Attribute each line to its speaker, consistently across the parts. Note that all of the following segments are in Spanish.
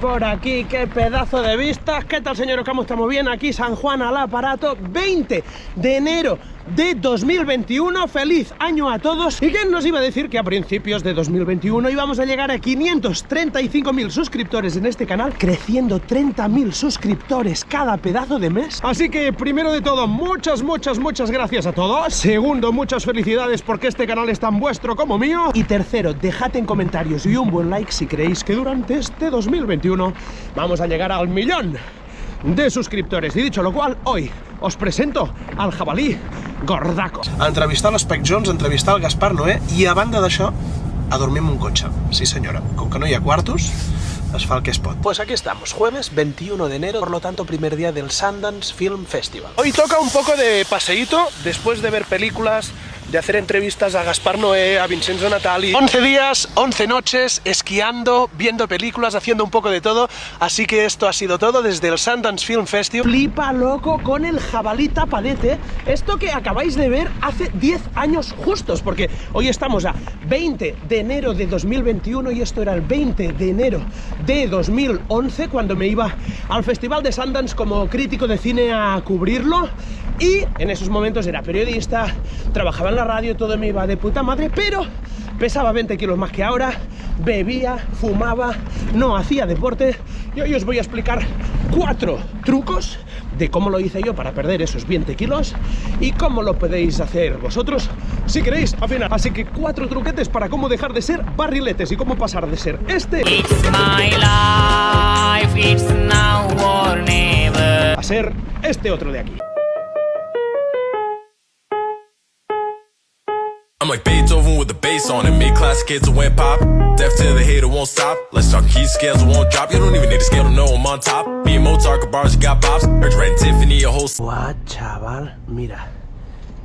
Speaker 1: Por aquí, qué pedazo de vistas. ¿Qué tal, señor ¿Cómo estamos bien? Aquí San Juan al aparato, 20 de enero de 2021. Feliz año a todos. ¿Y quién nos iba a decir que a principios de 2021 íbamos a llegar a 535.000 suscriptores en este canal, creciendo 30.000 suscriptores cada pedazo de mes? Así que, primero de todo, muchas, muchas, muchas gracias a todos. Segundo, muchas felicidades porque este canal es tan vuestro como mío. Y tercero, dejad en comentarios y un buen like si creéis que durante este 2021 vamos a llegar al millón de suscriptores. Y dicho lo cual, hoy os presento al jabalí gordaco.
Speaker 2: A entrevistar l'Espec Jones, a entrevistar el Gaspar Noé i a banda d'això, a dormir en un cotxe. Sí senyora, com que no hi ha quartos, es fa el que es pot.
Speaker 1: Pues aquí estamos, jueves 21 de enero, por lo tanto primer día del Sundance Film Festival. Hoy toca un poco de paseíto, después de ver películas, de hacer entrevistas a Gaspar Noé, a Vincenzo Natali. 11 días, 11 noches, esquiando, viendo películas, haciendo un poco de todo. Así que esto ha sido todo desde el Sundance Film Festival. Flipa loco con el jabalí tapadete. Esto que acabáis de ver hace 10 años justos, porque hoy estamos a 20 de enero de 2021 y esto era el 20 de enero de 2011 cuando me iba al Festival de Sundance como crítico de cine a cubrirlo y en esos momentos era periodista, trabajaba en la radio, todo me iba de puta madre, pero pesaba 20 kilos más que ahora, bebía, fumaba, no hacía deporte y hoy os voy a explicar cuatro trucos de cómo lo hice yo para perder esos 20 kilos y cómo lo podéis hacer vosotros si queréis al final. Así que cuatro truquetes para cómo dejar de ser barriletes y cómo pasar de ser este a ser este otro de aquí. I'm like Beethoven with the bass on it. Made classic hits that went pop. Deaf to the hater won't stop. Let's talk key scales won't drop. You don't even need a scale to know I'm on top. Me and Mozart bars, you got pops. Heard Tiffany, a whole. Guau, chaval, mira.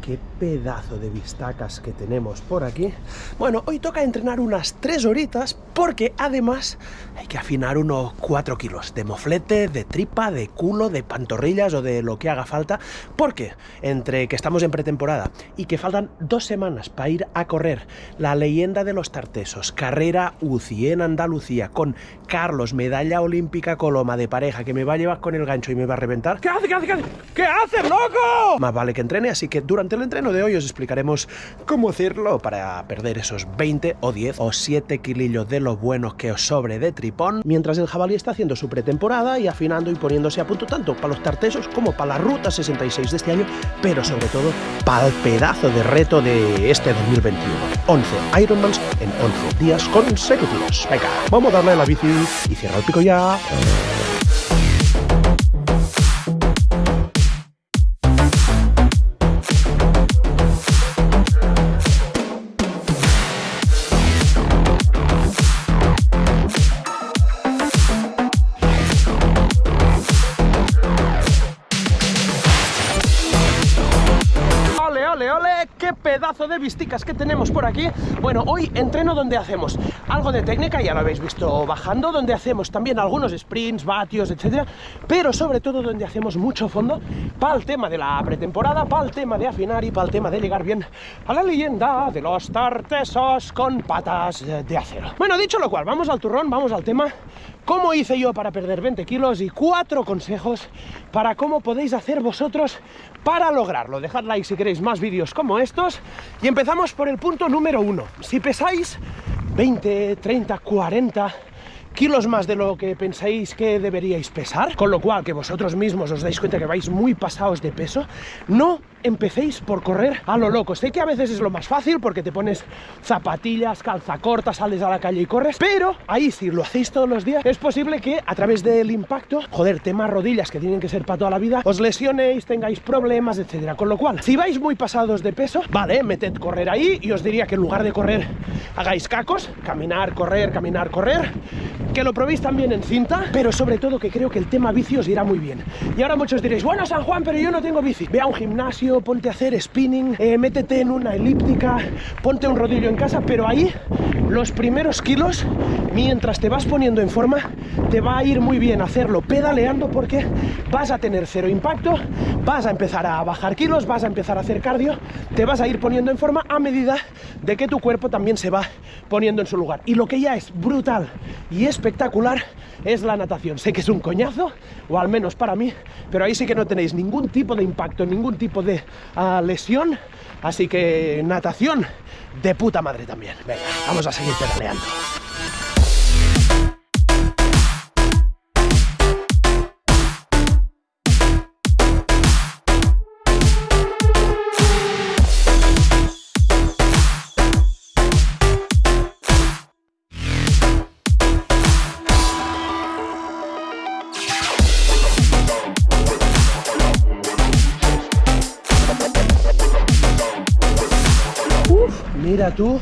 Speaker 1: Qué pedazo de vistacas que tenemos por aquí. Bueno, hoy toca entrenar unas 3 horitas porque además hay que afinar unos 4 kilos de moflete, de tripa, de culo, de pantorrillas o de lo que haga falta, porque entre que estamos en pretemporada y que faltan dos semanas para ir a correr la leyenda de los tartesos, carrera UCI en Andalucía con Carlos, medalla olímpica Coloma de pareja, que me va a llevar con el gancho y me va a reventar. ¿Qué hace, qué hace, qué hace? ¿Qué hace, loco? Más vale que entrene, así que durante el entreno de hoy os explicaremos cómo hacerlo para perder esos 20 o 10 o 7 kilillos de los buenos que os sobre de tripón, mientras el jabalí está haciendo su pretemporada y afinando y poniéndose a punto tanto para los tartesos como para la ruta 66 de este año, pero sobre todo para el pedazo de reto de este 2021. 11 Ironmans en 11 días consecutivos. Venga, vamos a darle a la bici y cierra el pico ya. Pedazo de visticas que tenemos por aquí. Bueno, hoy entreno donde hacemos algo de técnica, ya lo habéis visto bajando, donde hacemos también algunos sprints, vatios, etcétera, pero sobre todo donde hacemos mucho fondo para el tema de la pretemporada, para el tema de afinar y para el tema de llegar bien a la leyenda de los tartesos con patas de acero. Bueno, dicho lo cual, vamos al turrón, vamos al tema cómo hice yo para perder 20 kilos y cuatro consejos para cómo podéis hacer vosotros para lograrlo. Dejad like si queréis más vídeos como y empezamos por el punto número uno. Si pesáis 20, 30, 40 kilos más de lo que pensáis que deberíais pesar, con lo cual que vosotros mismos os dais cuenta que vais muy pasados de peso, no empecéis por correr a lo loco. Sé que a veces es lo más fácil porque te pones zapatillas, calza corta, sales a la calle y corres, pero ahí si lo hacéis todos los días, es posible que a través del impacto, joder, temas rodillas que tienen que ser para toda la vida, os lesionéis, tengáis problemas, etcétera. Con lo cual, si vais muy pasados de peso, vale, meted correr ahí y os diría que en lugar de correr, hagáis cacos, caminar, correr, caminar, correr, que lo probéis también en cinta, pero sobre todo que creo que el tema bici os irá muy bien. Y ahora muchos diréis, bueno San Juan, pero yo no tengo bici. Ve a un gimnasio ponte a hacer spinning, eh, métete en una elíptica, ponte un rodillo en casa, pero ahí los primeros kilos, mientras te vas poniendo en forma, te va a ir muy bien hacerlo pedaleando porque vas a tener cero impacto, vas a empezar a bajar kilos, vas a empezar a hacer cardio, te vas a ir poniendo en forma a medida de que tu cuerpo también se va poniendo en su lugar. Y lo que ya es brutal y espectacular es la natación. Sé que es un coñazo, o al menos para mí, pero ahí sí que no tenéis ningún tipo de impacto, ningún tipo de uh, lesión, así que natación de puta madre también. Venga, vamos a seguir pedaleando. Tú,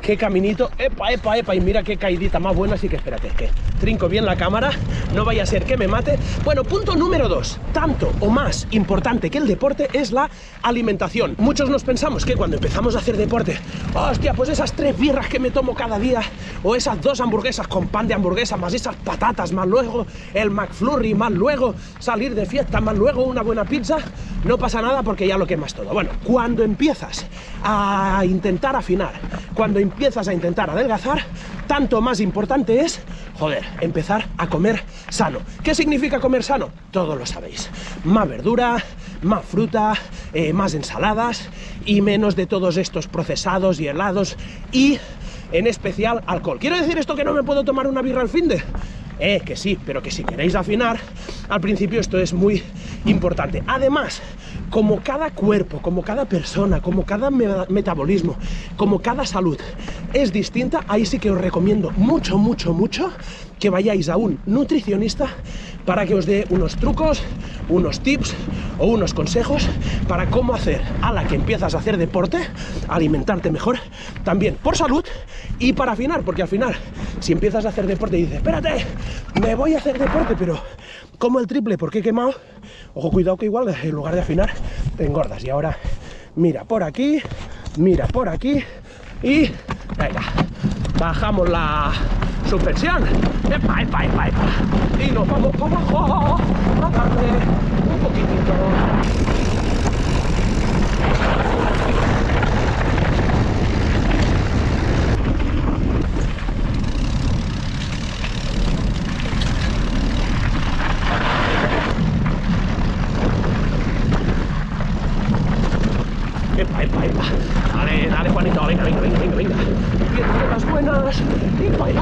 Speaker 1: qué caminito, epa, epa, epa, y mira qué caidita más buena, así que espérate, que trinco bien la cámara, no vaya a ser que me mate. Bueno, punto número dos, tanto o más importante que el deporte es la alimentación. Muchos nos pensamos que cuando empezamos a hacer deporte, hostia, pues esas tres birras que me tomo cada día, o esas dos hamburguesas con pan de hamburguesa, más esas patatas, más luego el McFlurry, más luego salir de fiesta, más luego una buena pizza, no pasa nada porque ya lo quemas todo. Bueno, cuando empiezas a intentar afinar, cuando empiezas a intentar adelgazar, tanto más importante es, joder, empezar a comer sano. ¿Qué significa comer sano? Todos lo sabéis. Más verdura, más fruta, eh, más ensaladas y menos de todos estos procesados y helados y en especial alcohol. ¿Quiero decir esto que no me puedo tomar una birra al fin de? Eh, que sí, pero que si queréis afinar, al principio esto es muy importante. Además, como cada cuerpo, como cada persona, como cada me metabolismo, como cada salud es distinta, ahí sí que os recomiendo mucho, mucho, mucho que vayáis a un nutricionista para que os dé unos trucos, unos tips o unos consejos para cómo hacer a la que empiezas a hacer deporte, alimentarte mejor, también por salud y para afinar, porque al final, si empiezas a hacer deporte y dices, espérate, me voy a hacer deporte, pero como el triple porque he quemado, ojo, cuidado que igual en lugar de afinar te engordas. Y ahora mira por aquí, mira por aquí y venga, bajamos la suspensión, epa, epa, epa, epa, y nos vamos para abajo a darle un poquitito. Epa, epa, epa. Dale, dale, Juanito, venga, venga, venga, venga, venga. Piernas buenas. Epa, uy,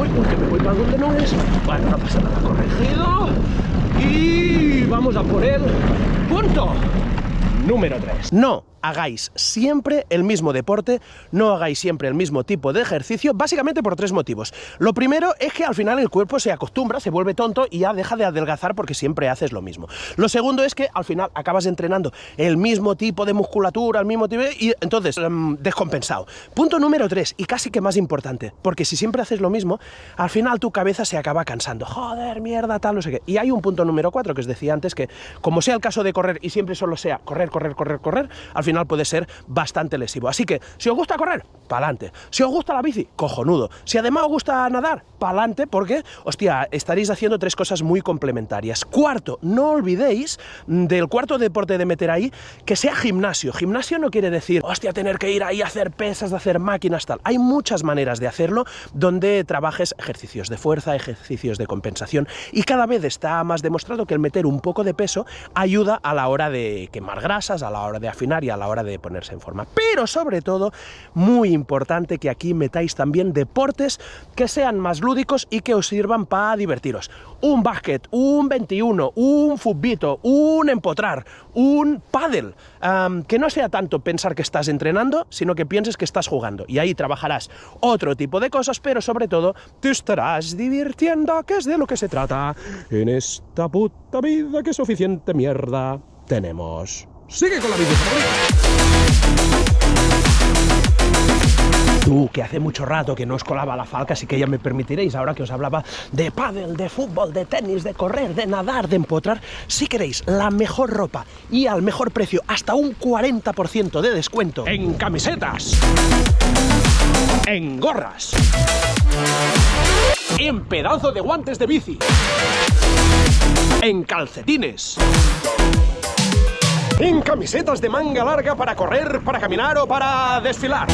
Speaker 1: uy, uy, que me voy para donde no es. Bueno, no pasa nada, corregido. Y vamos a por el punto número 3. No hagáis siempre el mismo deporte, no hagáis siempre el mismo tipo de ejercicio, básicamente por tres motivos. Lo primero es que al final el cuerpo se acostumbra, se vuelve tonto y ya deja de adelgazar porque siempre haces lo mismo. Lo segundo es que al final acabas entrenando el mismo tipo de musculatura, el mismo tipo y entonces um, descompensado. Punto número tres, y casi que más importante, porque si siempre haces lo mismo, al final tu cabeza se acaba cansando. Joder, mierda, tal, no sé qué. Y hay un punto número cuatro que os decía antes que, como sea el caso de correr y siempre solo sea correr, correr, correr, correr, al final puede ser bastante lesivo. Así que, si os gusta correr, pa'lante. Si os gusta la bici, cojonudo. Si además os gusta nadar, pa'lante, porque, hostia, estaréis haciendo tres cosas muy complementarias. Cuarto, no olvidéis del cuarto deporte de meter ahí, que sea gimnasio. Gimnasio no quiere decir, hostia, tener que ir ahí a hacer pesas, a hacer máquinas, tal. Hay muchas maneras de hacerlo donde trabajes ejercicios de fuerza, ejercicios de compensación, y cada vez está más demostrado que el meter un poco de peso ayuda a la hora de quemar grasas, a la hora de afinar y a la hora de ponerse en forma. Pero sobre todo, muy importante que aquí metáis también deportes que sean más lúdicos y que os sirvan para divertiros. Un básquet, un 21, un futbito, un empotrar, un. Um, que no sea tanto pensar que estás entrenando, sino que pienses que estás jugando. Y ahí trabajarás otro tipo de cosas, pero sobre todo te estarás divirtiendo, que es de lo que se trata en esta puta vida que suficiente mierda tenemos. Sigue con la bici. Tú, que hace mucho rato que no os colaba la falca, así que ya me permitiréis, ahora que os hablaba de pádel, de fútbol, de tenis, de correr, de nadar, de empotrar, si queréis la mejor ropa y al mejor precio, hasta un 40% de descuento. En camisetas, en gorras, en pedazo de guantes de bici, en calcetines, en camisetas de manga larga para correr, para caminar o para desfilar.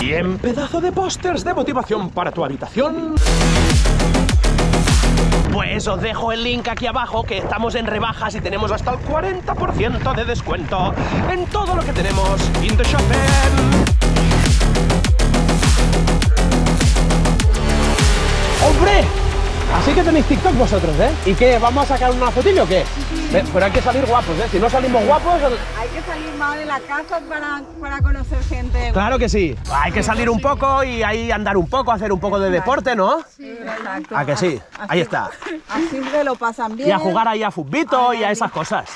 Speaker 1: Y en pedazo de pósters de motivación para tu habitación. Pues os dejo el link aquí abajo que estamos en rebajas y tenemos hasta el 40% de descuento en todo lo que tenemos in the shopping. ¡Hombre! Así que tenéis TikTok vosotros, ¿eh? ¿Y qué? ¿Vamos a sacar una fotillo o qué? Pero hay que salir guapos, ¿eh? Si no salimos guapos...
Speaker 3: Hay que salir más de la casa para, para conocer gente.
Speaker 1: Claro que sí. Hay que salir un poco y ahí andar un poco, hacer un poco de deporte, ¿no?
Speaker 3: Exacto.
Speaker 1: ¿A que sí?
Speaker 3: Así-
Speaker 1: Ahí está.
Speaker 3: Así que lo pasan bien.
Speaker 1: Y a jugar ahí a futbito y a esas cosas.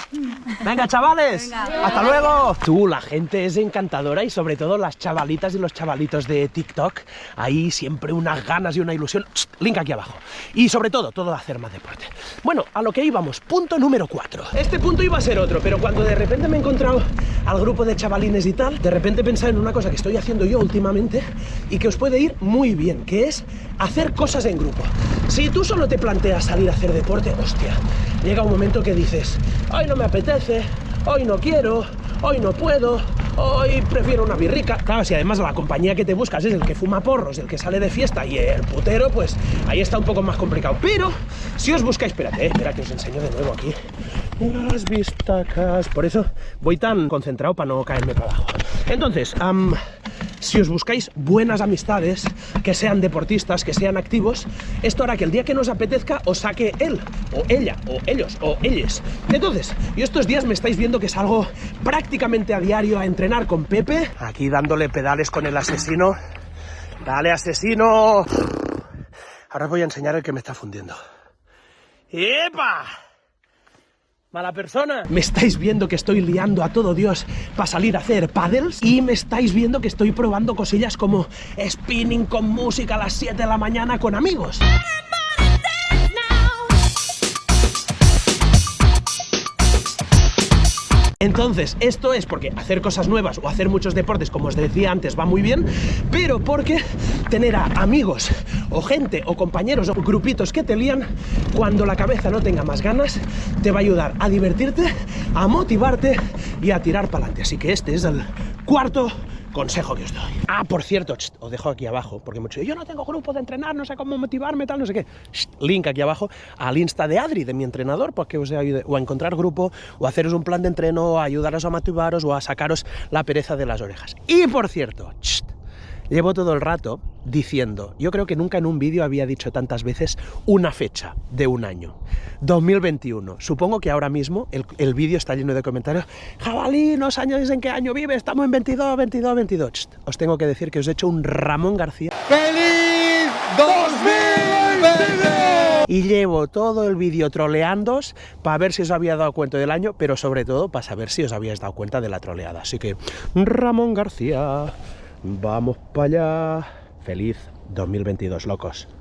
Speaker 1: Venga, chavales. Hasta luego. Tú, la gente es encantadora y sobre todo las chavalitas y los chavalitos de TikTok. Ahí siempre unas ganas y una ilusión. Link aquí abajo. Y sobre todo, todo hacer más deporte. Bueno, a lo que íbamos. Punto número 4. Este punto iba a ser otro, pero cuando de repente me he encontrado al grupo de chavalines y tal, de repente pensado en una cosa que estoy haciendo yo últimamente y que os puede ir muy bien, que es hacer cosas en grupo. Si tú solo te planteas salir a hacer deporte, hostia, llega un momento que dices, hoy no me apetece, hoy no quiero, hoy no puedo, hoy prefiero una birrica. Claro, si además la compañía que te buscas es el que fuma porros, el que sale de fiesta y el putero, pues ahí está un poco más complicado. Pero si os buscáis, espérate, eh, espera que os enseño de nuevo aquí. Las vistacas. Por eso voy tan concentrado para no caerme para abajo. Entonces, am, si os buscáis buenas amistades, que sean deportistas, que sean activos, esto hará que el día que nos apetezca os saque él, o ella, o ellos, o ellas. Entonces, yo estos días me estáis viendo que salgo prácticamente a diario a entrenar con Pepe, aquí dándole pedales con el asesino. Dale, asesino. Ahora os voy a enseñar el que me está fundiendo. ¡Epa! Mala persona. Me estáis viendo que estoy liando a todo Dios para salir a hacer paddles y me estáis viendo que estoy probando cosillas como spinning con música a las 7 de la mañana con amigos. Entonces, esto es porque hacer cosas nuevas o hacer muchos deportes, como os decía antes, va muy bien, pero porque tener a amigos o gente o compañeros o grupitos que te lían, cuando la cabeza no tenga más ganas, te va a ayudar a divertirte, a motivarte y a tirar para adelante. Así que este es el cuarto consejo que os doy. Ah, por cierto, os dejo aquí abajo, porque mucho yo no tengo grupo de entrenar, no sé cómo motivarme, tal, no sé qué. Link aquí abajo al Insta de Adri, de mi entrenador, porque os ayude o a encontrar grupo, o a haceros un plan de entreno, o a ayudaros a motivaros, o a sacaros la pereza de las orejas. Y por cierto, llevo todo el rato diciendo, yo creo que nunca en un vídeo había dicho tantas veces una fecha de un año. 2021. Supongo que ahora mismo el, el vídeo está lleno de comentarios. Jabalí, no os añades en qué año vive, estamos en 22, 22, 22. Ch, os tengo que decir que os he hecho un Ramón García.
Speaker 4: ¡Feliz 2022!
Speaker 1: Y llevo todo el vídeo troleándoos para ver si os había dado cuenta del año, pero sobre todo para saber si os habíais dado cuenta de la troleada. Así que, Ramón García, vamos para allá. Feliz 2022, locos.